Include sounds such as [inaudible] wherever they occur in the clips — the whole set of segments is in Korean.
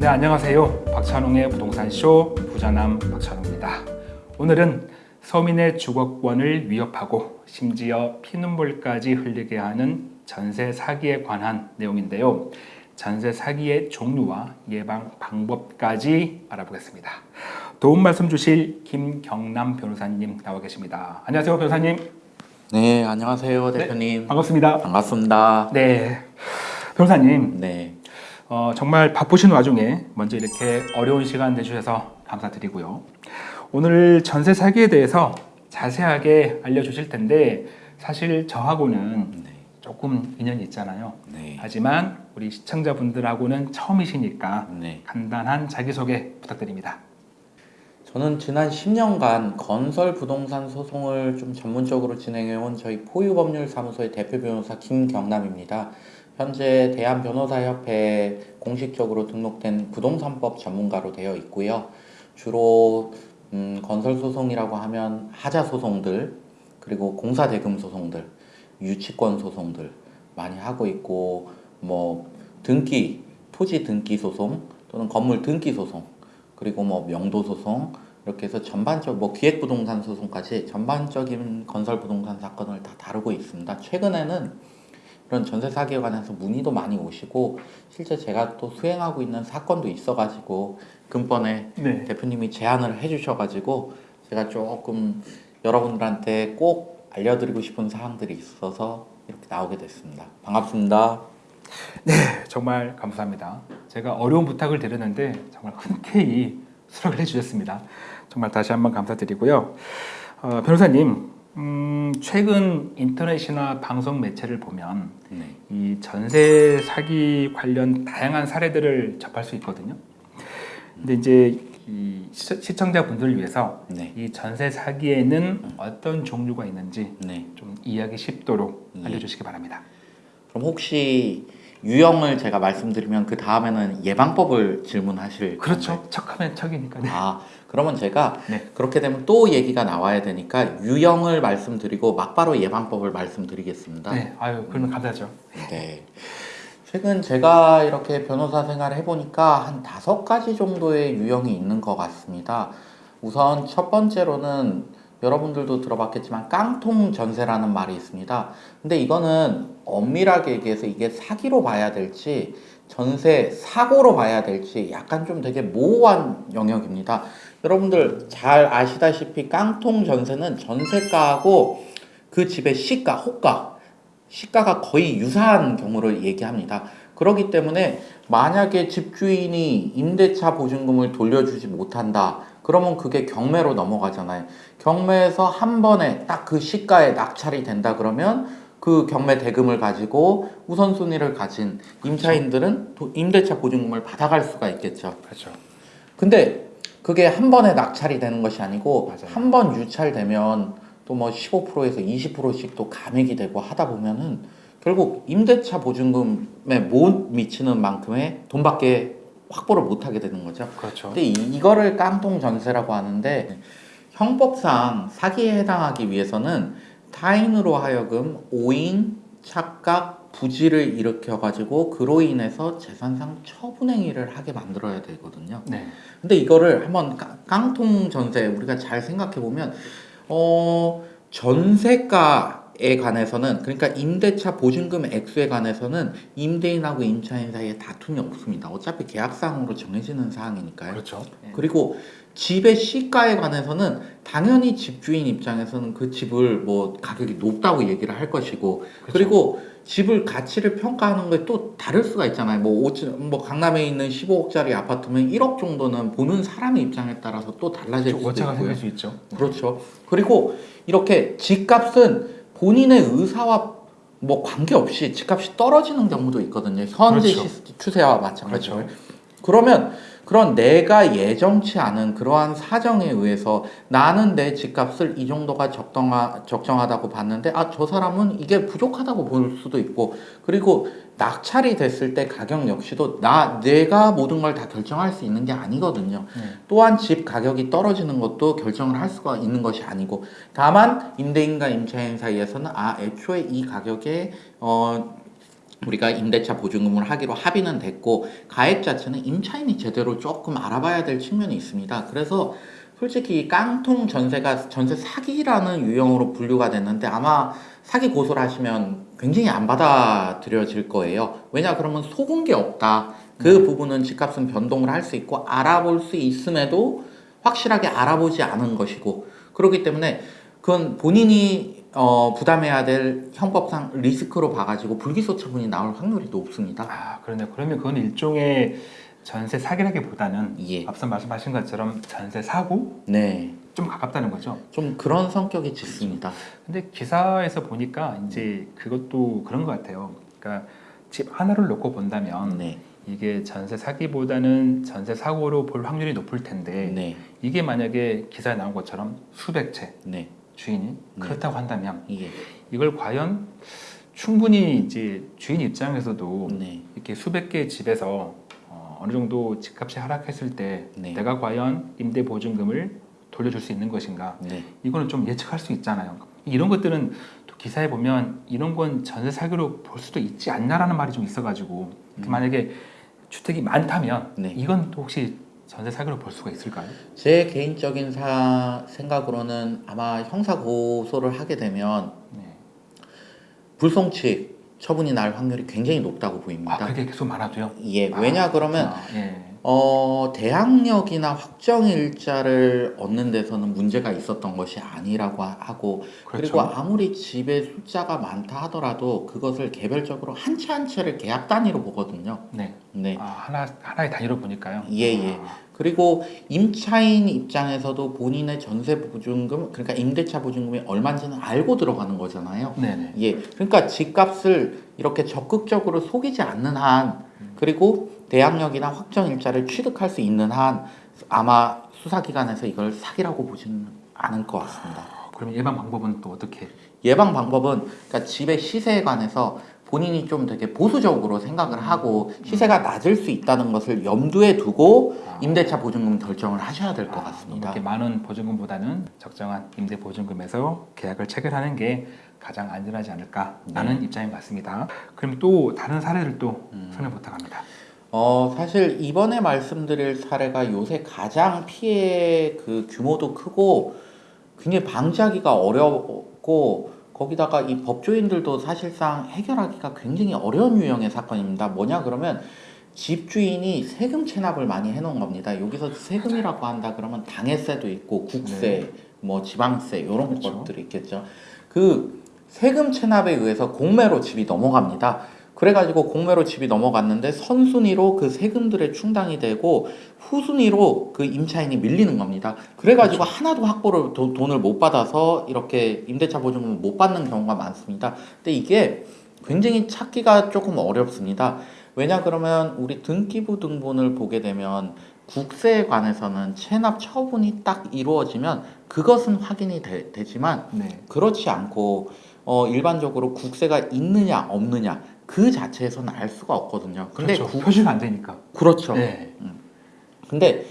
네, 안녕하세요. 박찬웅의 부동산쇼 부자남 박찬웅입니다. 오늘은 서민의 주거권을 위협하고 심지어 피눈물까지 흘리게 하는 전세 사기에 관한 내용인데요. 전세 사기의 종류와 예방 방법까지 알아보겠습니다. 도움 말씀 주실 김경남 변호사님 나와 계십니다. 안녕하세요, 변호사님. 네, 안녕하세요, 대표님. 반갑습니다. 반갑습니다. 네, 변호사님. 네, 어, 정말 바쁘신 와중에 먼저 이렇게 어려운 시간 내주셔서 감사드리고요. 오늘 전세 사기에 대해서 자세하게 알려주실 텐데 사실 저하고는 네, 조금 인연이 있잖아요. 네, 하지만 우리 시청자분들하고는 처음이시니까 네. 간단한 자기소개 부탁드립니다. 저는 지난 10년간 건설 부동산 소송을 좀 전문적으로 진행해온 저희 포유법률사무소의 대표 변호사 김경남입니다. 현재 대한변호사협회에 공식적으로 등록된 부동산법 전문가로 되어 있고요. 주로 음, 건설 소송이라고 하면 하자 소송들 그리고 공사 대금 소송들, 유치권 소송들 많이 하고 있고 뭐 등기, 토지 등기 소송 또는 건물 등기 소송 그리고 뭐 명도 소송 이렇게 해서 전반적 뭐 기획 부동산 소송까지 전반적인 건설 부동산 사건을 다 다루고 있습니다. 최근에는 이런 전세 사기에 관해서 문의도 많이 오시고 실제 제가 또 수행하고 있는 사건도 있어가지고 근번에 네. 대표님이 제안을 해주셔가지고 제가 조금 여러분들한테 꼭 알려드리고 싶은 사항들이 있어서 이렇게 나오게 됐습니다. 반갑습니다. 네, 정말 감사합니다. 제가 어려운 부탁을 드렸는데 정말 흔쾌히 수락을 해주셨습니다. 정말 다시 한번 감사드리고요. 어, 변호사님, 음, 최근 인터넷이나 방송 매체를 보면 네. 이 전세 사기 관련 다양한 사례들을 접할 수 있거든요. 근데 이제 이 시- 시청자분들을 위해서 네. 이 전세 사기에는 어떤 종류가 있는지 네. 좀 이해하기 쉽도록 예. 알려주시기 바랍니다. 그럼 혹시 유형을 제가 말씀드리면 그 다음에는 예방법을 질문하실 그렇죠. 척하면 척이니까. 네. 아 그러면 제가 네. 그렇게 되면 또 얘기가 나와야 되니까 유형을 말씀드리고 막바로 예방법을 말씀드리겠습니다. 네, 아유 그러면 감사하죠. 네. 최근 제가 이렇게 변호사 생활을 해보니까 한 다섯 가지 정도의 유형이 있는 것 같습니다. 우선 첫 번째로는 여러분들도 들어봤겠지만 깡통 전세라는 말이 있습니다. 근데 이거는 엄밀하게 얘기해서 이게 사기로 봐야 될지 전세 사고로 봐야 될지 약간 좀 되게 모호한 영역입니다. 여러분들 잘 아시다시피 깡통 전세는 전세가하고 그 집의 시가, 호가 시가가 거의 유사한 경우를 얘기합니다. 그렇기 때문에 만약에 집주인이 임대차 보증금을 돌려주지 못한다. 그러면 그게 경매로 넘어가잖아요. 경매에서 한 번에 딱 그 시가에 낙찰이 된다 그러면 그 경매 대금을 가지고 우선순위를 가진 임차인들은 도- 임대차 보증금을 받아갈 수가 있겠죠. 그렇죠. 근데 그게 한 번에 낙찰이 되는 것이 아니고. 한 번 유찰되면 또 뭐 15%에서 20%씩 또 감액이 되고 하다 보면은 결국 임대차 보증금에 못 미치는 만큼의 돈밖에 확보를 못 하게 되는 거죠. 그렇죠. 근데 이, 이거를 깡통 전세라고 하는데 형법상 사기에 해당하기 위해서는 타인으로 하여금 오인, 착각, 부지를 일으켜 가지고 그로 인해서 재산상 처분행위를 하게 만들어야 되거든요. 네. 근데 이거를 한번 깡- 깡통 전세 우리가 잘 생각해 보면 어 전세가 에 관해서는 그러니까 임대차 보증금 액수에 관해서는 임대인하고 임차인 사이에 다툼이 없습니다. 어차피 계약상으로 정해지는 사항이니까요. 그렇죠. 네. 그리고 집의 시가에 관해서는 당연히 집주인 입장에서는 그 집을 뭐 가격이 높다고 얘기를 할 것이고 그렇죠. 그리고 집을 가치를 평가하는 게 또 다를 수가 있잖아요. 뭐, 오, 뭐 강남에 있는 15억짜리 아파트면 1억 정도는 보는 사람의 입장에 따라서 또 달라질 수도 오차가 있고요. 생길 수 있죠. 그렇죠. 그리고 이렇게 집값은 본인의 의사와 뭐 관계없이 집값이 떨어지는 경우도 있거든요. 현재 그렇죠. 시- 추세와 마찬가지로. 그렇죠. 그러면 그런 내가 예정치 않은 그러한 사정에 의해서 나는 내 집값을 이 정도가 적당하, 적정하다고 봤는데 아 저 사람은 이게 부족하다고 볼 수도 있고 그리고 낙찰이 됐을 때 가격 역시도 나 내가 모든 걸 다 결정할 수 있는 게 아니거든요. 네. 또한 집 가격이 떨어지는 것도 결정을 할 수가 있는 것이 아니고 다만 임대인과 임차인 사이에서는 아 애초에 이 가격에 어 우리가 임대차 보증금을 하기로 합의는 됐고 가액 자체는 임차인이 제대로 조금 알아봐야 될 측면이 있습니다. 그래서 솔직히 이 깡통 전세가 전세 사기라는 유형으로 분류가 됐는데 아마 사기 고소를 하시면 굉장히 안 받아들여질 거예요. 왜냐 그러면 속은 게 없다. 그 부분은 집값은 변동을 할 수 있고 알아볼 수 있음에도 확실하게 알아보지 않은 것이고 그렇기 때문에 그건 본인이 어, 부담해야 될 형법상 리스크로 봐가지고 불기소 처분이 나올 확률이 높습니다. 아 그러네. 그러면 그건 일종의 전세 사기라기보다는 예. 앞서 말씀하신 것처럼 전세 사고 네. 좀 가깝다는 거죠. 좀 그런 성격이 짙습니다. 근데 기사에서 보니까 이제 그것도 그런 것 같아요. 그러니까 집 하나를 놓고 본다면 네. 이게 전세 사기보다는 전세 사고로 볼 확률이 높을 텐데 네. 이게 만약에 기사에 나온 것처럼 수백 채 네. 주인이 네. 그렇다고 한다면 예. 이걸 과연 충분히 이제 주인 입장에서도 네. 이렇게 수백 개의 집에서 어, 어느 정도 집값이 하락했을 때 네. 내가 과연 임대 보증금을 돌려줄 수 있는 것인가 네. 이거는 좀 예측할 수 있잖아요. 이런 것들은 또 기사에 보면 이런 건 전세 사기로 볼 수도 있지 않나라는 말이 좀 있어가지고 음. 만약에 주택이 많다면 네. 이건 또 혹시 전세 사기로 볼 수가 있을까요? 제 개인적인 사, 생각으로는 아마 형사 고소를 하게 되면 네. 불송치 처분이 날 확률이 굉장히 높다고 아 보입니다. 그게 계속 많아도요? 예, 왜냐 그러면 아, 예. 어, 대항력이나 확정 일자를 얻는 데서는 문제가 있었던 것이 아니라고 하- 하고 그리고 그렇죠. 아무리 집에 숫자가 많다 하더라도 그것을 개별적으로 한 채 한 채를 계약 단위로 보거든요. 네. 네. 아, 하나 하나의 단위로 보니까요. 예, 예. 아, 그리고 임차인 입장에서도 본인의 전세 보증금, 그러니까 임대차 보증금이 얼마인지는 알고 들어가는 거잖아요. 네네. 예, 그러니까 집값을 이렇게 적극적으로 속이지 않는 한, 그리고 대항력이나 확정 일자를 취득할 수 있는 한, 아마 수사기관에서 이걸 사기라고 보지는 않을 것 같습니다. 그럼 예방 방법은 또 어떻게? 예방 방법은 그러니까 집의 시세에 관해서 본인이 좀 되게 보수적으로 생각을 하고 시세가 낮을 수 있다는 것을 염두에 두고 임대차 보증금 결정을 하셔야 될것 아, 같습니다. 이렇게 많은 보증금보다는 적정한 임대 보증금에서 계약을 체결하는 게 가장 안전하지 않을까라는 입장인 것 같습니다. 그럼 또 다른 사례를 또 음. 설명 부탁합니다. 어, 사실 이번에 말씀드릴 사례가 요새 가장 피해 그 규모도 크고 굉장히 방지하기가 어렵고 거기다가 이 법조인들도 사실상 해결하기가 굉장히 어려운 유형의 사건입니다. 뭐냐 그러면 집주인이 세금 체납을 많이 해놓은 겁니다. 여기서 세금이라고 한다 그러면 당해세도 있고 국세, 뭐 지방세 이런 그렇죠. 것들이 있겠죠. 그 세금 체납에 의해서 공매로 집이 넘어갑니다. 그래가지고 공매로 집이 넘어갔는데 선순위로 그 세금들의 충당이 되고 후순위로 그 임차인이 밀리는 겁니다. 그래가지고 하나도 확보를 도- 돈을 못 받아서 이렇게 임대차 보증금을 못 받는 경우가 많습니다. 근데 이게 굉장히 찾기가 조금 어렵습니다. 왜냐 그러면 우리 등기부 등본을 보게 되면 국세에 관해서는 체납 처분이 딱 이루어지면 그것은 확인이 되, 되지만 네. 그렇지 않고 어, 일반적으로 국세가 있느냐 없느냐 그 자체에서는 알 수가 없거든요. 근데 그렇죠. 국- 표시가 안 되니까. 그렇죠. 네. 근데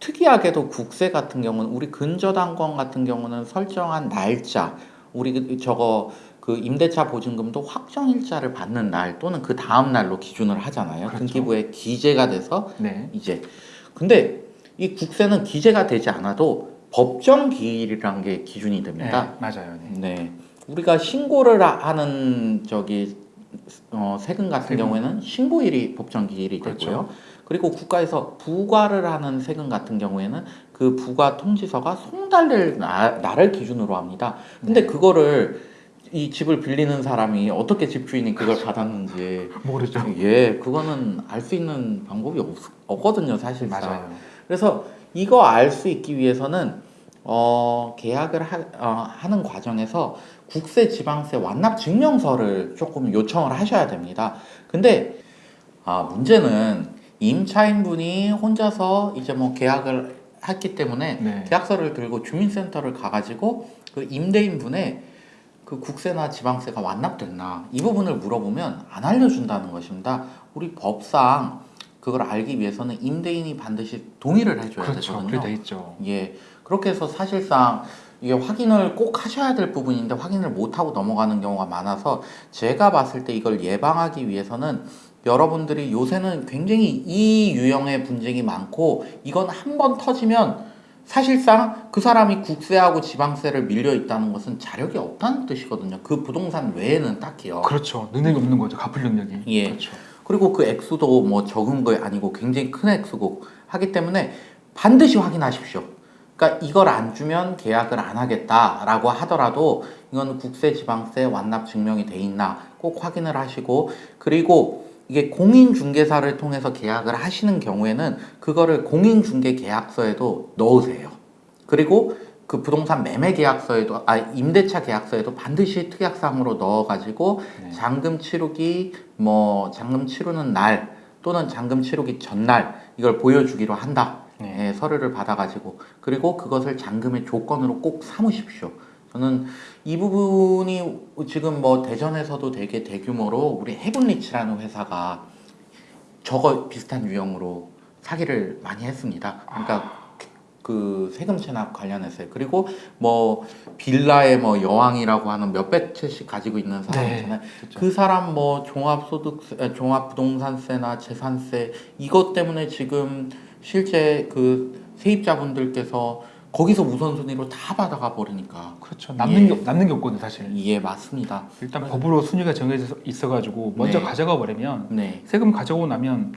특이하게도 국세 같은 경우는 우리 근저당권 같은 경우는 설정한 날짜 우리 그- 저거 그 임대차 보증금도 확정 일자를 받는 날 또는 그 다음 날로 기준을 하잖아요. 그렇죠. 등기부에 기재가 돼서 네. 이제 근데 이 국세는 기재가 되지 않아도 법정 기일이라는 게 기준이 됩니다. 네. 맞아요. 네. 네. 우리가 신고를 하- 하는 저기 어, 세금 같은 세금. 경우에는 신고일이 법정 기일이 그렇죠. 되고요. 그리고 국가에서 부과를 하는 세금 같은 경우에는 그 부과 통지서가 송달될 나- 날을 기준으로 합니다. 근데 네. 그거를 이 집을 빌리는 사람이 어떻게 집주인이 그걸 받았는지 [laughs] 모르죠. 예, 그거는 알 수 있는 방법이 없, 없거든요, 사실상. 맞아요. 그래서 이거 알 수 있기 위해서는 어, 계약을 하, 어, 하는 과정에서 국세 지방세 완납 증명서를 조금 요청을 하셔야 됩니다. 근데 아, 문제는 임차인분이 혼자서 이제 뭐 계약을 했기 때문에 네. 계약서를 들고 주민센터를 가가지고 그 임대인분의 그 국세나 지방세가 완납됐나 이 부분을 물어보면 안 알려준다는 것입니다. 우리 법상 그걸 알기 위해서는 임대인이 반드시 동의를 해줘야 그렇죠. 되거든요. 있죠. 예, 그렇게 해서 사실상 이게 확인을 꼭 하셔야 될 부분인데 확인을 못 하고 넘어가는 경우가 많아서 제가 봤을 때 이걸 예방하기 위해서는 여러분들이 요새는 굉장히 이 유형의 분쟁이 많고 이건 한 번 터지면 사실상 그 사람이 국세하고 지방세를 밀려 있다는 것은 자력이 없다는 뜻이거든요. 그 부동산 외에는 딱히요. 그렇죠. 능력이 없는 거죠. 갚을 능력이. 예. 그렇죠. 그리고 그 액수도 뭐 적은 거 아니고 굉장히 큰 액수고 하기 때문에 반드시 확인하십시오. 그러니까 이걸 안 주면 계약을 안 하겠다라고 하더라도 이건 국세, 지방세 완납 증명이 돼 있나 꼭 확인을 하시고 그리고 이게 공인중개사를 통해서 계약을 하시는 경우에는 그거를 공인중개계약서에도 넣으세요. 그리고 그 부동산 매매 계약서에도 아 임대차 계약서에도 반드시 특약사항으로 넣어가지고 네. 잔금 치르기 뭐 잔금 치르는 날 또는 잔금 치르기 전날 이걸 보여주기로 한다. 네. 예, 서류를 받아가지고 그리고 그것을 잔금의 조건으로 꼭 삼으십시오. 저는 이 부분이 지금 뭐 대전에서도 되게 대규모로 우리 헤븐리치라는 회사가 저거 비슷한 유형으로 사기를 많이 했습니다. 그러니까 그 세금 체납 관련해서요. 그리고 뭐 빌라의 뭐 여왕이라고 하는 몇백 채씩 가지고 있는 사람 네. 있잖아요. 그렇죠. 그 사람 뭐 종합소득세, 에, 종합부동산세나 재산세 이것 때문에 지금 실제 그 세입자분들께서 거기서 우선순위로 다 받아가 버리니까 그렇죠. 남는 예. 게 남는 게 없거든 사실. 예 맞습니다. 일단 법으로 순위가 정해져 있어가지고 먼저 네. 가져가 버리면 네, 세금 가져오고 나면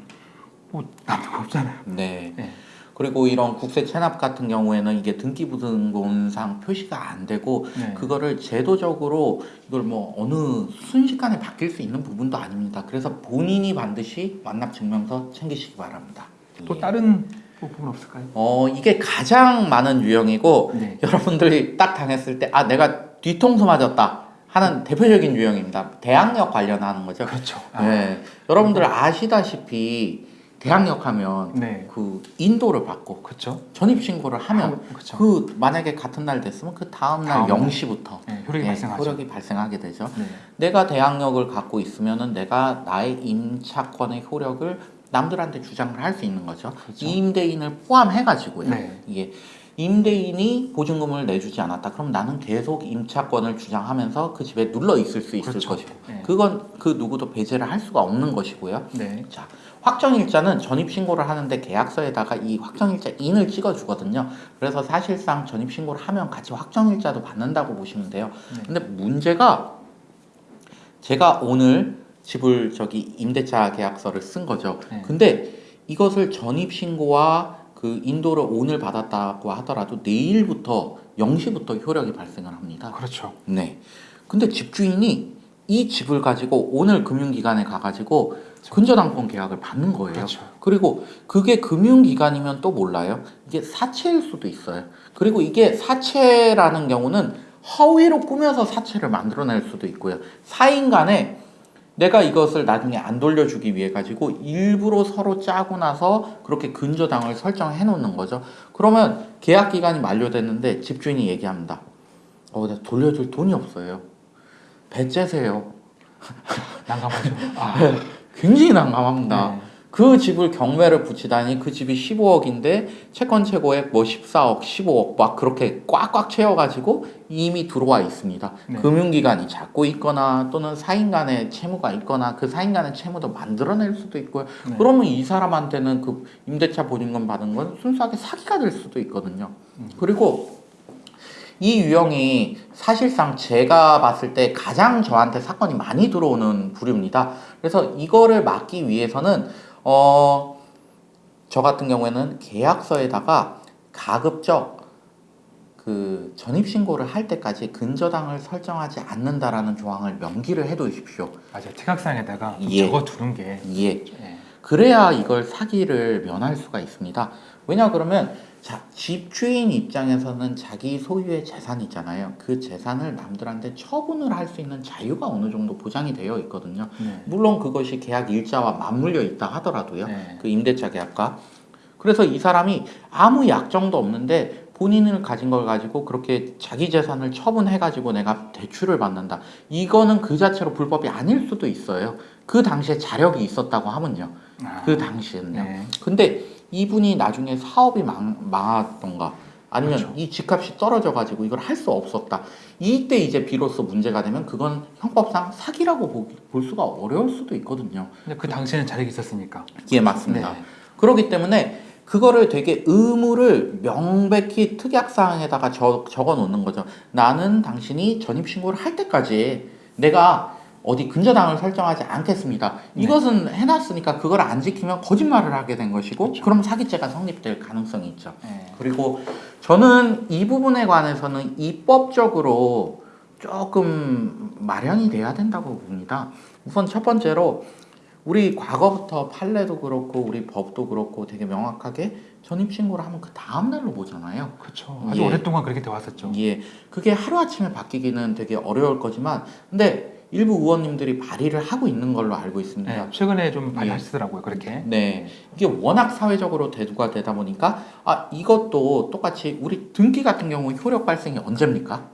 뭐 남는 거 없잖아요. 네. 네. 그리고 이런 국세 체납 같은 경우에는 이게 등기부등본상 표시가 안 되고 네. 그거를 제도적으로 이걸 뭐 어느 순식간에 바뀔 수 있는 부분도 아닙니다. 그래서 본인이 반드시 완납 증명서 챙기시기 바랍니다. 또 예. 다른 뭐 부분 없을까요? 어 이게 가장 많은 유형이고 네. 여러분들이 딱 당했을 때 아 내가 뒤통수 맞았다 하는 대표적인 유형입니다. 대항력 관련하는 거죠. 그렇죠. 아, 네, 여러분들 아시다시피 대항력 하면 네. 그 인도를 받고 그렇죠. 전입 신고를 하면 그렇죠. 그 만약에 같은 날 됐으면 그 다음 날 다음 날. 0시부터 네, 효력이 발생하죠. 효력이 발생하게 되죠. 네. 내가 대항력을 갖고 있으면은 내가 나의 임차권의 효력을 남들한테 주장을 할 수 있는 거죠. 그렇죠. 임대인을 포함해 가지고요. 네. 이게 임대인이 보증금을 내주지 않았다. 그럼 나는 계속 임차권을 주장하면서 그 집에 눌러 있을 수 있을 그렇죠. 것이고, 네. 그건 그 누구도 배제를 할 수가 없는 것이고요. 네. 자, 확정일자는 전입신고를 하는데 계약서에다가 이 확정일자 인을 찍어주거든요. 그래서 사실상 전입신고를 하면 같이 확정일자도 받는다고 보시면 돼요. 네. 근데 문제가 제가 오늘 집을 저기 임대차 계약서를 쓴 거죠. 네. 근데 이것을 전입 신고와 그 인도를 오늘 받았다고 하더라도 내일부터 0시부터 효력이 발생을 합니다. 그렇죠. 네. 근데 집주인이 이 집을 가지고 오늘 금융기관에 가가지고 근저당권 계약을 받는 거예요. 그렇죠. 그리고 그게 금융기관이면 또 몰라요. 이게 사채일 수도 있어요. 그리고 이게 사채라는 경우는 허위로 꾸며서 사채를 만들어낼 수도 있고요. 사인 간에 내가 이것을 나중에 안 돌려주기 위해 가지고 일부러 서로 짜고 나서 그렇게 근저당을 설정해 놓는 거죠. 그러면 계약 기간이 만료됐는데 집주인이 얘기합니다. 어, 나 돌려줄 돈이 없어요. 배째세요. [laughs] 난감하죠. 아, 굉장히 난감합니다. 네. 그 집을 경매를 붙이다니 그 집이 15억인데 채권 최고액 뭐 14억, 15억 막 그렇게 꽉꽉 채워가지고 이미 들어와 있습니다. 네. 금융기관이 잡고 있거나 또는 사인 간의 채무가 있거나 그 사인 간의 채무도 만들어낼 수도 있고요. 네. 그러면 이 사람한테는 그 임대차 보증금 받은 건 순수하게 사기가 될 수도 있거든요. 음. 그리고 이 유형이 사실상 제가 봤을 때 가장 저한테 사건이 많이 들어오는 부류입니다. 그래서 이거를 막기 위해서는 어, 저 같은 경우에는 계약서에다가 가급적 그 전입신고를 할 때까지 근저당을 설정하지 않는다라는 조항을 명기를 해두십시오. 맞아요. 특약상에다가 좀 예. 적어두는 게 예. 예. 그래야 이걸 사기를 면할 수가 있습니다. 왜냐 그러면 자 집주인 입장에서는 자기 소유의 재산이 있잖아요. 그 재산을 남들한테 처분을 할 수 있는 자유가 어느 정도 보장이 되어 있거든요. 네. 물론 그것이 계약 일자와 맞물려 있다 하더라도요. 네. 그 임대차 계약과 그래서 이 사람이 아무 약정도 없는데 본인을 가진 걸 가지고 그렇게 자기 재산을 처분해 가지고 내가 대출을 받는다. 이거는 그 자체로 불법이 아닐 수도 있어요. 그 당시에 자력이 있었다고 하면요. 아, 그 당시에는요. 네. 근데 이분이 나중에 사업이 망, 망하던가 아니면 그렇죠. 이 집값이 떨어져 가지고 이걸 할 수 없었다. 이때 이제 비로소 문제가 되면 그건 형법상 사기라고 보- 볼 수가 어려울 수도 있거든요. 근데 그 당시에는 자력이 있었으니까. 예, 맞습니다. 네. 그렇기 때문에 그거를 되게 의무를 명백히 특약사항에다가 적, 적어 놓는 거죠. 나는 당신이 전입신고를 할 때까지 내가 어디 근저당을 설정하지 않겠습니다. 네. 이것은 해놨으니까 그걸 안 지키면 거짓말을 하게 된 것이고 그렇죠. 그럼 사기죄가 성립될 가능성이 있죠. 네. 그리고 저는 이 부분에 관해서는 입법적으로 조금 마련이 돼야 된다고 봅니다. 우선 첫 번째로 우리 과거부터 판례도 그렇고 우리 법도 그렇고 되게 명확하게 전입신고를 하면 그 다음날로 보잖아요. 그렇죠. 아주 예. 오랫동안 그렇게 돼 왔었죠. 예, 그게 하루아침에 바뀌기는 되게 어려울 거지만 근데 일부 의원님들이 발의를 하고 있는 걸로 알고 있습니다. 네, 최근에 좀 많이 예. 하시더라고요. 그렇게. 네, 이게 워낙 사회적으로 대두가 되다 보니까 아 이것도 똑같이 우리 등기 같은 경우 효력 발생이 언제입니까?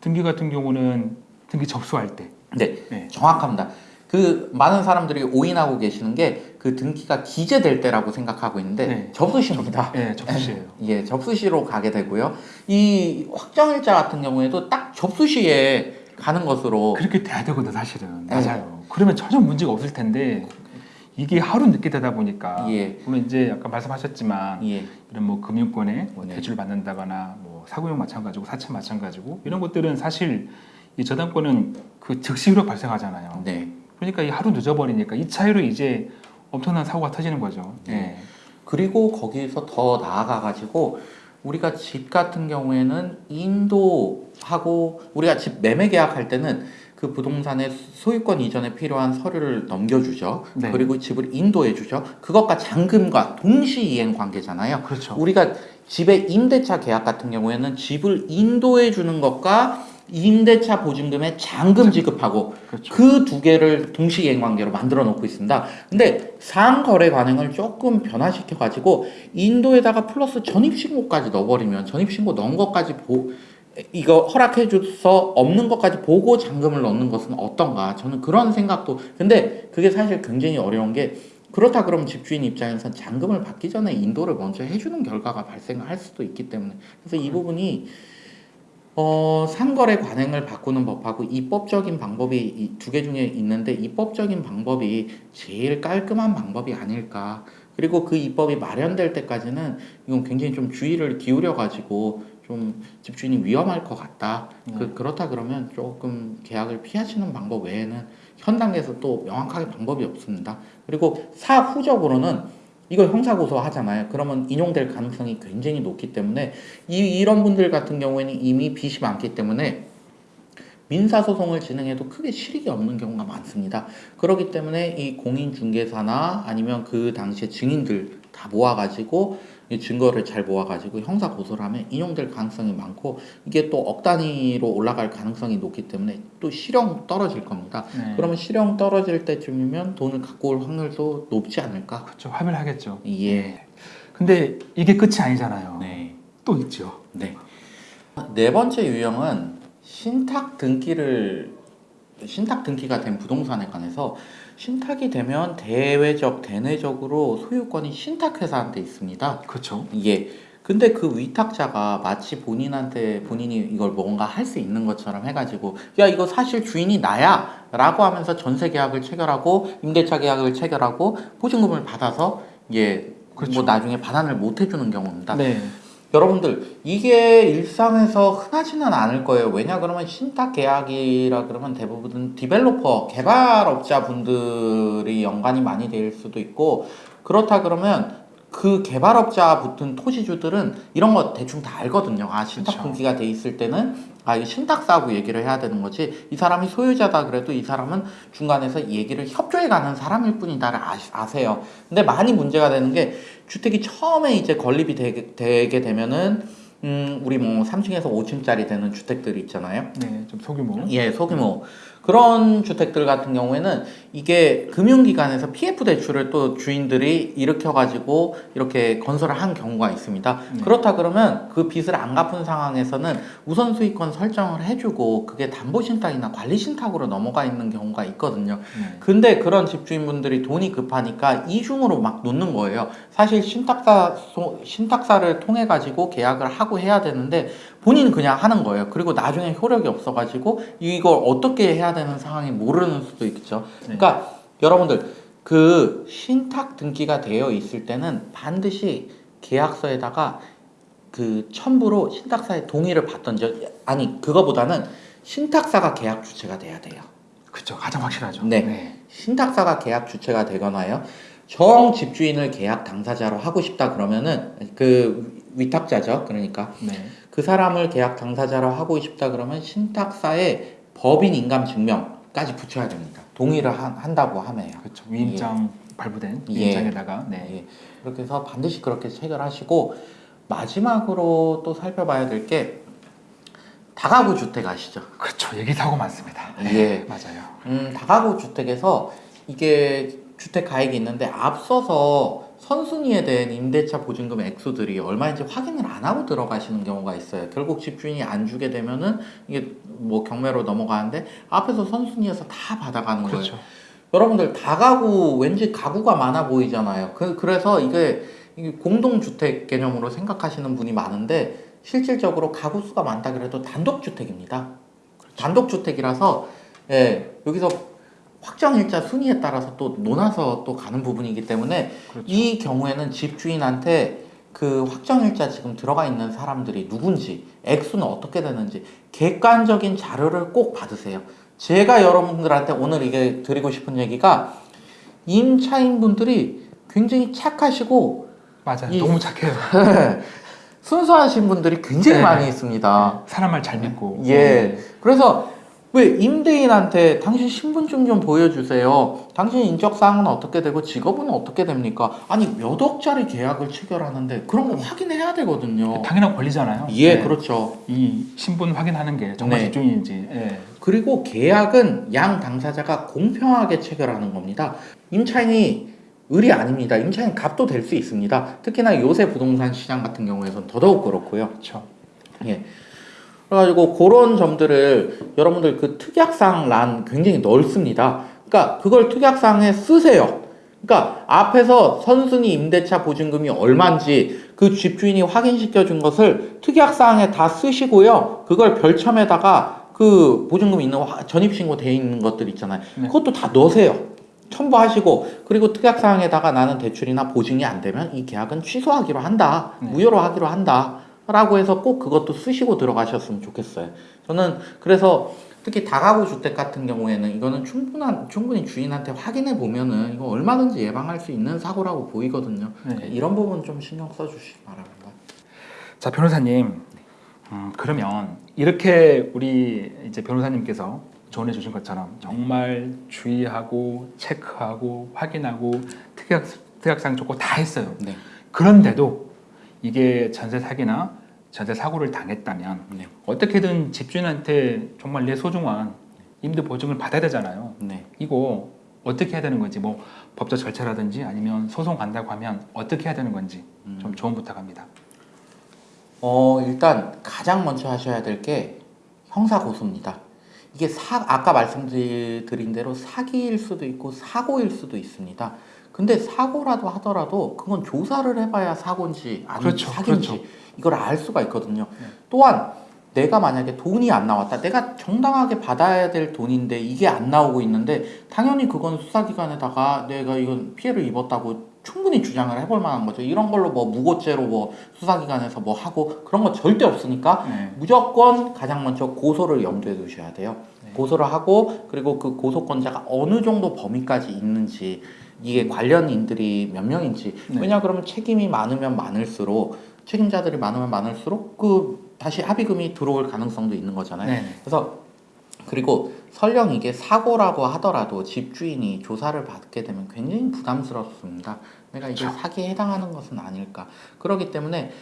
등기 같은 경우는 등기 접수할 때. 네, 네. 정확합니다. 그 많은 사람들이 오인하고 계시는 게 그 등기가 기재될 때라고 생각하고 있는데 네. 접수시입니다. 네, 접수시에요. 예, 접수시로 가게 되고요. 이 확정일자 같은 경우에도 딱 접수시에 가는 것으로 그렇게 돼야 되거든 사실은. 네. 맞아요. 그러면 전혀 문제가 없을 텐데 이게 하루 늦게 되다 보니까 예. 물론 이제 아까 말씀하셨지만 예, 이런 뭐 금융권에 뭐 네. 대출 받는다거나 뭐 사고용 마찬가지고 사채 마찬가지고 이런 것들은 사실 이 저당권은 그 즉시 효력 발생하잖아요. 네. 그러니까 이 하루 늦어버리니까 이 차이로 이제 엄청난 사고가 터지는 거죠. 네. 그리고 거기서 더 나아가 가지고 우리가 집 같은 경우에는 인도하고 우리가 집 매매 계약할 때는 그 부동산의 소유권 이전에 필요한 서류를 넘겨주죠. 네. 그리고 집을 인도해 주죠. 그것과 잔금과 동시 이행 관계잖아요. 그렇죠. 우리가 집의 임대차 계약 같은 경우에는 집을 인도해 주는 것과 임대차 보증금에 잔금 지급하고 그렇죠. 그두 개를 동시 이행 관계로 만들어 놓고 있습니다. 근데 상거래 관행을 조금 변화시켜 가지고 인도에다가 플러스 전입 신고까지 넣어버리면 전입 신고 넣은 것까지 보 이거 허락해 줘서 없는 것까지 보고 잔금을 넣는 것은 어떤가 저는 그런 생각도 근데 그게 사실 굉장히 어려운 게 그렇다 그러면 집주인 입장에선 잔금을 받기 전에 인도를 먼저 해주는 결과가 발생할 수도 있기 때문에 그래서 이 부분이 어, 상거래 관행을 바꾸는 법하고 입법적인 방법이 두 개 중에 있는데 입법적인 방법이 제일 깔끔한 방법이 아닐까. 그리고 그 입법이 마련될 때까지는 이건 굉장히 좀 주의를 기울여 가지고 좀 집주인이 위험할 것 같다. 그, 그렇다 그러면 조금 계약을 피하시는 방법 외에는 현 단계에서 또 명확하게 방법이 없습니다. 그리고 사후적으로는 이걸 형사고소 하잖아요. 그러면 인용될 가능성이 굉장히 높기 때문에 이, 이런 분들 같은 경우에는 이미 빚이 많기 때문에 민사소송을 진행해도 크게 실익이 없는 경우가 많습니다. 그렇기 때문에 이 공인중개사나 아니면 그 당시에 증인들 다 모아가지고 이 증거를 잘 모아가지고 형사 고소를 하면 인용될 가능성이 많고 이게 또 억 단위로 올라갈 가능성이 높기 때문에 또 실형 떨어질 겁니다. 네. 그러면 실형 떨어질 때쯤이면 돈을 갖고 올 확률도 높지 않을까? 그렇죠. 합의를 하겠죠. 예. 근데 이게 끝이 아니잖아요. 네. 또 있죠. 네. 네 번째 유형은 신탁 등기를 신탁 등기가 된 부동산에 관해서 신탁이 되면 대외적 대내적으로 소유권이 신탁 회사한테 있습니다. 그렇죠. 예. 근데 그 위탁자가 마치 본인한테 본인이 이걸 뭔가 할 수 있는 것처럼 해가지고 야 이거 사실 주인이 나야 라고 하면서 전세 계약을 체결하고 임대차 계약을 체결하고 보증금을 받아서 예. 그렇죠. 뭐 나중에 반환을 못 해주는 경우입니다. 네. 여러분들 이게 일상에서 흔하지는 않을 거예요. 왜냐 그러면 신탁 계약이라 그러면 대부분 디벨로퍼 개발업자 분들이 연관이 많이 될 수도 있고 그렇다 그러면 그 개발업자 붙은 토지주들은 이런 거 대충 다 알거든요. 아 신탁. 등기가 돼 있을 때는 아 이거 신탁사하고 얘기를 해야 되는 거지. 이 사람이 소유자다 그래도 이 사람은 중간에서 얘기를 협조해 가는 사람일 뿐이다를 아, 아세요. 근데 많이 문제가 되는 게 주택이 처음에 이제 건립이 되게, 되게 되면은 음 우리 뭐 3층에서 5층짜리 되는 주택들이 있잖아요. 네. 좀 소규모. 예, 소규모. 그런 주택들 같은 경우에는 이게 금융기관에서 PF 대출을 또 주인들이 일으켜가지고 이렇게 건설을 한 경우가 있습니다. 네. 그렇다 그러면 그 빚을 안 갚은 상황에서는 우선 수익권 설정을 해주고 그게 담보 신탁이나 관리 신탁으로 넘어가 있는 경우가 있거든요. 네. 근데 그런 집주인분들이 돈이 급하니까 이중으로 막 놓는 거예요. 사실 신탁사 소- 신탁사를 통해 가지고 계약을 하고 해야 되는데 본인은 그냥 하는 거예요. 그리고 나중에 효력이 없어 가지고 이걸 어떻게 해야 되는 상황이 모르는 수도 있죠. 네. 그러니까 여러분들 그 신탁 등기가 되어 있을 때는 반드시 계약서에다가 그 첨부로 신탁사의 동의를 받던지 아니 그거보다는 신탁사가 계약 주체가 돼야 돼요. 그렇죠. 가장 확실하죠. 네. 신탁사가 계약 주체가 되거나요. 정 집주인을 계약 당사자로 하고 싶다 그러면은 그 위탁자죠. 그러니까 네. 그 사람을 계약 당사자로 하고 싶다 그러면 신탁사에 법인 인감 증명까지 붙여야 됩니다. 동의를 한, 한다고 하네요. 그렇죠. 위임장 발부된 예. 위임장에다가 네. 예. 그렇게 해서 반드시 그렇게 체결하시고 마지막으로 또 살펴봐야 될 게 다가구 주택 아시죠? 그렇죠. 얘기 사고 많습니다. 예. [laughs] 맞아요. 음, 다가구 주택에서 이게 주택 가액이 있는데 앞서서 선순위에 대한 임대차 보증금 액수들이 얼마인지 확인을 안 하고 들어가시는 경우가 있어요. 결국 집주인이 안 주게 되면은 이게 뭐 경매로 넘어가는데 앞에서 선순위에서 다 받아가는 거예요. 그렇죠. 여러분들 다가구 왠지 가구가 많아 보이잖아요. 그, 그래서 이게, 이게 공동주택 개념으로 생각하시는 분이 많은데 실질적으로 가구 수가 많다 그래도 단독주택입니다. 단독주택이라서 예, 여기서 확정일자 순위에 따라서 또 논아서 또 가는 부분이기 때문에 그렇죠. 이 경우에는 집주인한테 그 확정일자 지금 들어가 있는 사람들이 누군지, 액수는 어떻게 되는지 객관적인 자료를 꼭 받으세요. 제가 여러분들한테 오늘 이게 드리고 싶은 얘기가 임차인분들이 굉장히 착하시고 맞아요. 이- 너무 착해요. [laughs] 순수하신 분들이 굉장히 네. 많이 있습니다. 사람 말 잘 믿고. 예. 그래서 왜 임대인한테 당신 신분증 좀 보여주세요. 당신 인적사항은 어떻게 되고 직업은 어떻게 됩니까? 아니 몇 억짜리 계약을 체결하는데 그런 거 확인해야 되거든요. 당연한 권리잖아요. 예, 네. 그렇죠. 이 신분 확인하는 게 정말 네. 집주인인지. 예. 그리고 계약은 양 당사자가 공평하게 체결하는 겁니다. 임차인이 을이 아닙니다. 임차인 값도 될 수 있습니다. 특히나 요새 부동산 시장 같은 경우에선 더더욱 그렇고요. 그렇죠. 예. 그래가지고 그런 점들을 여러분들 그 특약사항 란 굉장히 넓습니다. 그러니까 그걸 특약사항에 쓰세요. 그러니까 앞에서 선순위 임대차 보증금이 얼마인지 그 집주인이 확인시켜 준 것을 특약사항에 다 쓰시고요. 그걸 별첨에다가 그 보증금 있는 화- 전입신고 돼 있는 것들 있잖아요. 네. 그것도 다 넣으세요. 첨부하시고 그리고 특약사항에다가 나는 대출이나 보증이 안 되면 이 계약은 취소하기로 한다. 네. 무효로 하기로 한다. 라고 해서 꼭 그것도 쓰시고 들어가셨으면 좋겠어요. 저는 그래서 특히 다가구 주택 같은 경우에는 이거는 충분한 충분히 주인한테 확인해 보면은 이거 얼마든지 예방할 수 있는 사고라고 보이거든요. 네. 이런 부분 좀 신경 써주시기 바랍니다. 자 변호사님, 음, 그러면 이렇게 우리 이제 변호사님께서 조언해 주신 것처럼 정말 주의하고 체크하고 확인하고 특약 특약상 좋고 다 했어요. 네. 그런데도 이게 전세 사기나 전세 사고를 당했다면 네. 어떻게든 집주인한테 정말 내 소중한 임대 보증을 받아야 되잖아요. 네. 이거 어떻게 해야 되는 건지 뭐 법적 절차라든지 아니면 소송 간다고 하면 어떻게 해야 되는 건지 좀 조언 부탁합니다. 어, 일단 가장 먼저 하셔야 될 게 형사 고소입니다. 이게 사, 아까 말씀드린 대로 사기일 수도 있고 사고일 수도 있습니다. 근데 사고라도 하더라도 그건 조사를 해봐야 사고인지 아니면 그렇죠, 사기인지 그렇죠. 이걸 알 수가 있거든요. 네. 또한 내가 만약에 돈이 안 나왔다. 내가 정당하게 받아야 될 돈인데 이게 안 나오고 있는데 당연히 그건 수사기관에다가 내가 이건 피해를 입었다고 충분히 주장을 해볼 만한 거죠. 이런 걸로 뭐 무고죄로 뭐 수사기관에서 뭐 하고 그런 거 절대 없으니까 네. 무조건 가장 먼저 고소를 염두에 두셔야 돼요. 네. 고소를 하고 그리고 그 고소권자가 어느 정도 범위까지 있는지 이게 관련인들이 몇 명인지 네. 왜냐 그러면 책임이 많으면 많을수록 책임자들이 많으면 많을수록 그 다시 합의금이 들어올 가능성도 있는 거잖아요. 네. 그래서 그리고 설령 이게 사고라고 하더라도 집주인이 조사를 받게 되면 굉장히 부담스럽습니다. 내가 이게. 사기에 해당하는 것은 아닐까. 그렇기 때문에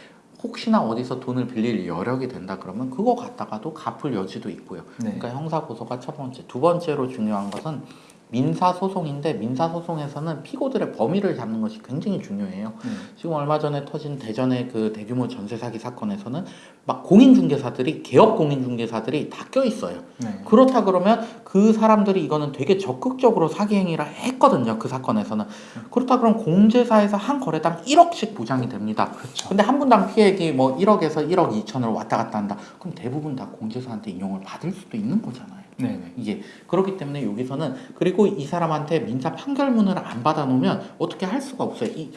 혹시나 어디서 돈을 빌릴 여력이 된다 그러면 그거 갖다가도 갚을 여지도 있고요. 네. 그러니까 형사 고소가 첫 번째, 두 번째로 중요한 것은 민사 소송인데 민사 소송에서는 피고들의 범위를 잡는 것이 굉장히 중요해요. 네. 지금 얼마 전에 터진 대전의 그 대규모 전세 사기 사건에서는 막 공인중개사들이 개업 공인중개사들이 다 껴 있어요. 네. 그렇다 그러면 그 사람들이 이거는 되게 적극적으로 사기 행위를 했거든요. 그 사건에서는. 그렇다 그러면 공제사에서 한 거래당 1억씩 보장이 됩니다. 그렇죠. 근데 한 분당 피해액이 뭐 1억에서 1억 2천으로 왔다 갔다 한다. 그럼 대부분 다 공제사한테 인용을 받을 수도 있는 거잖아요. 네. 네. 이게 그렇기 때문에 여기서는 그리고 이 사람한테 민사 판결문을 안 받아놓으면 어떻게 할 수가 없어요. 이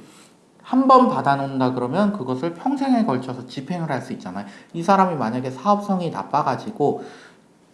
한 번 받아놓는다 그러면 그것을 평생에 걸쳐서 집행을 할 수 있잖아요. 이 사람이 만약에 사업성이 나빠가지고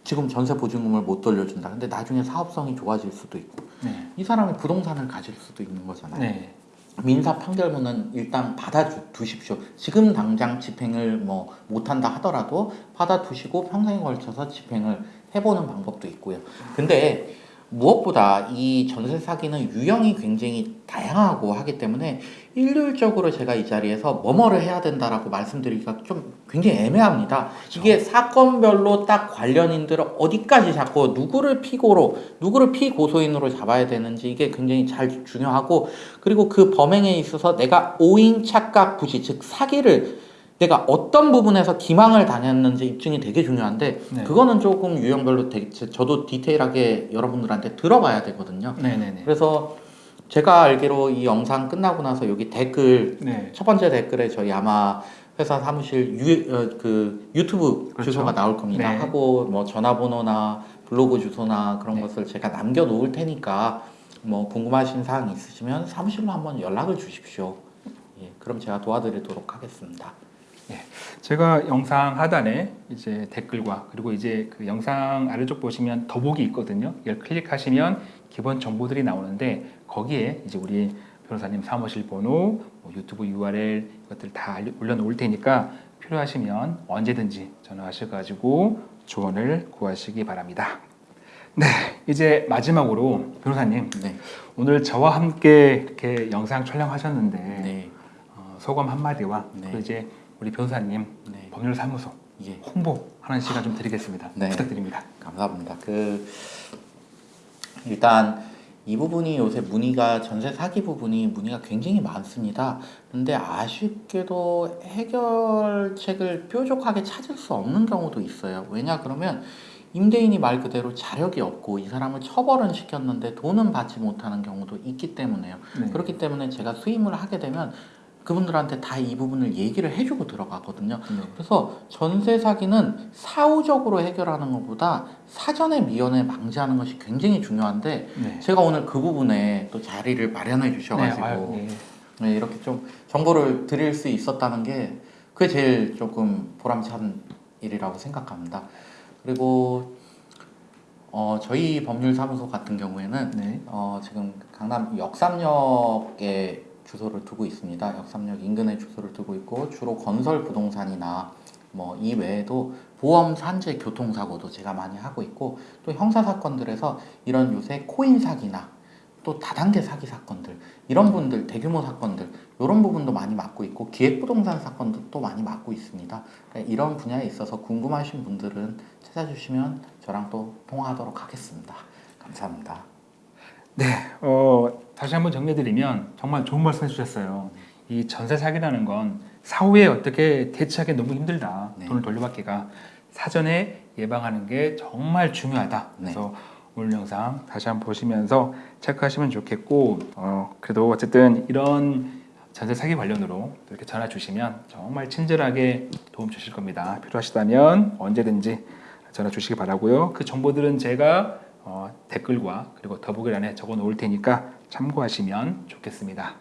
지금 전세 보증금을 못 돌려준다. 근데 나중에 사업성이 좋아질 수도 있고 네. 이 사람이 부동산을 가질 수도 있는 거잖아요. 네. 민사 판결문은 일단 받아두십시오. 지금 당장 집행을 뭐 못한다 하더라도 받아두시고 평생에 걸쳐서 집행을 해보는 방법도 있고요. 근데 무엇보다 이 전세 사기는 유형이 굉장히 다양하고 하기 때문에 일률적으로 제가 이 자리에서 뭐뭐를 해야 된다라고 말씀드리기가 좀 굉장히 애매합니다. 이게 사건별로 딱 관련인들을 어디까지 잡고 누구를 피고로 누구를 피고소인으로 잡아야 되는지 이게 굉장히 잘 중요하고 그리고 그 범행에 있어서 내가 오인 착각 부시 즉 사기를 내가 어떤 부분에서 기망을 당했는지 입증이 되게 중요한데 네. 그거는 조금 유형별로 되게 저도 디테일하게 여러분들한테 들어봐야 되거든요. 네. 네. 네. 그래서 제가 알기로 이 영상 끝나고 나서 여기 댓글 네. 첫 번째 댓글에 저희 아마 회사 사무실 유, 어, 그 유튜브 그렇죠. 주소가 나올 겁니다. 네. 하고 뭐 전화번호나 블로그 주소나 그런 네. 것을 제가 남겨 놓을 테니까 뭐 궁금하신 사항 있으시면 사무실로 한번 연락을 주십시오. 예, 그럼 제가 도와드리도록 하겠습니다. 제가 영상 하단에 이제 댓글과 그리고 이제 그 영상 아래쪽 보시면 더보기 있거든요. 이걸 클릭하시면 기본 정보들이 나오는데 거기에 이제 우리 변호사님 사무실 번호, 뭐 유튜브 URL 이것들 다 올려놓을 테니까 필요하시면 언제든지 전화하셔가지고 조언을 구하시기 바랍니다. 네, 이제 마지막으로 변호사님 네, 오늘 저와 함께 이렇게 영상 촬영하셨는데 네, 어, 소감 한마디와 네. 또 이제 우리 변호사님 네, 법률사무소 예, 홍보하는 시간 좀 드리겠습니다. 네. 부탁드립니다. 감사합니다. 그 일단 이 부분이 요새 문의가 전세 사기 부분이 문의가 굉장히 많습니다. 근데 아쉽게도 해결책을 뾰족하게 찾을 수 없는 경우도 있어요. 왜냐 그러면 임대인이 말 그대로 자력이 없고 이 사람을 처벌은 시켰는데 돈은 받지 못하는 경우도 있기 때문에요. 네. 그렇기 때문에 제가 수임을 하게 되면 그분들한테 다 이 부분을 얘기를 해주고 들어가거든요. 네. 그래서 전세 사기는 사후적으로 해결하는 것보다 사전에 미연에 방지하는 것이 굉장히 중요한데 네. 제가 오늘 그 부분에 또 자리를 마련해 네, 주셔가지고 아유, 예. 네, 이렇게 좀 정보를 드릴 수 있었다는 게 그게 제일 조금 보람찬 일이라고 생각합니다. 그리고 어, 저희 법률사무소 같은 경우에는 네. 어, 지금 강남 역삼역에 주소를 두고 있습니다. 역삼역 인근에 주소를 두고 있고 주로 건설 부동산이나 뭐 이 외에도 보험 산재 교통사고도 제가 많이 하고 있고 또 형사 사건들에서 이런 요새 코인 사기나 또 다단계 사기 사건들 이런 분들 대규모 사건들 이런 부분도 많이 맡고 있고 기획 부동산 사건도 또 많이 맡고 있습니다. 그러니까 이런 분야에 있어서 궁금하신 분들은 찾아주시면 저랑 또 통화하도록 하겠습니다. 감사합니다. 네. 어, 다시 한번 정리해드리면 정말 좋은 말씀 해주셨어요. 이 전세 사기라는 건 사후에 어떻게 대처하기 너무 힘들다. 네. 돈을 돌려받기가 사전에 예방하는 게 정말 중요하다. 네. 그래서 오늘 영상 다시 한번 보시면서 체크하시면 좋겠고 어, 그래도 어쨌든 이런 전세 사기 관련으로 이렇게 전화 주시면 정말 친절하게 도움 주실 겁니다. 필요하시다면 언제든지 전화 주시기 바라고요. 그 정보들은 제가 어, 댓글과 그리고 더보기란에 적어 놓을 테니까 참고하시면 좋겠습니다.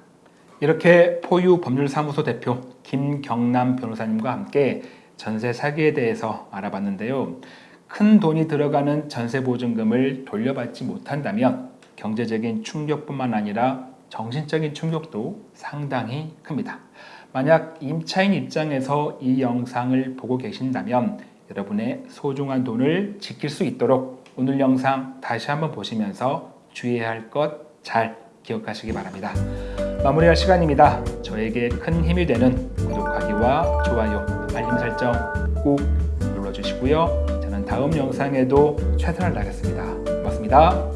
이렇게 포유 법률사무소 대표 김경남 변호사님과 함께 전세 사기에 대해서 알아봤는데요. 큰 돈이 들어가는 전세 보증금을 돌려받지 못한다면 경제적인 충격뿐만 아니라 정신적인 충격도 상당히 큽니다. 만약 임차인 입장에서 이 영상을 보고 계신다면 여러분의 소중한 돈을 지킬 수 있도록 오늘 영상 다시 한번 보시면서 주의해야 할 것 잘 기억하시기 바랍니다. 마무리할 시간입니다. 저에게 큰 힘이 되는 구독하기와 좋아요, 알림 설정 꾹 눌러주시고요. 저는 다음 영상에도 최선을 다하겠습니다. 고맙습니다.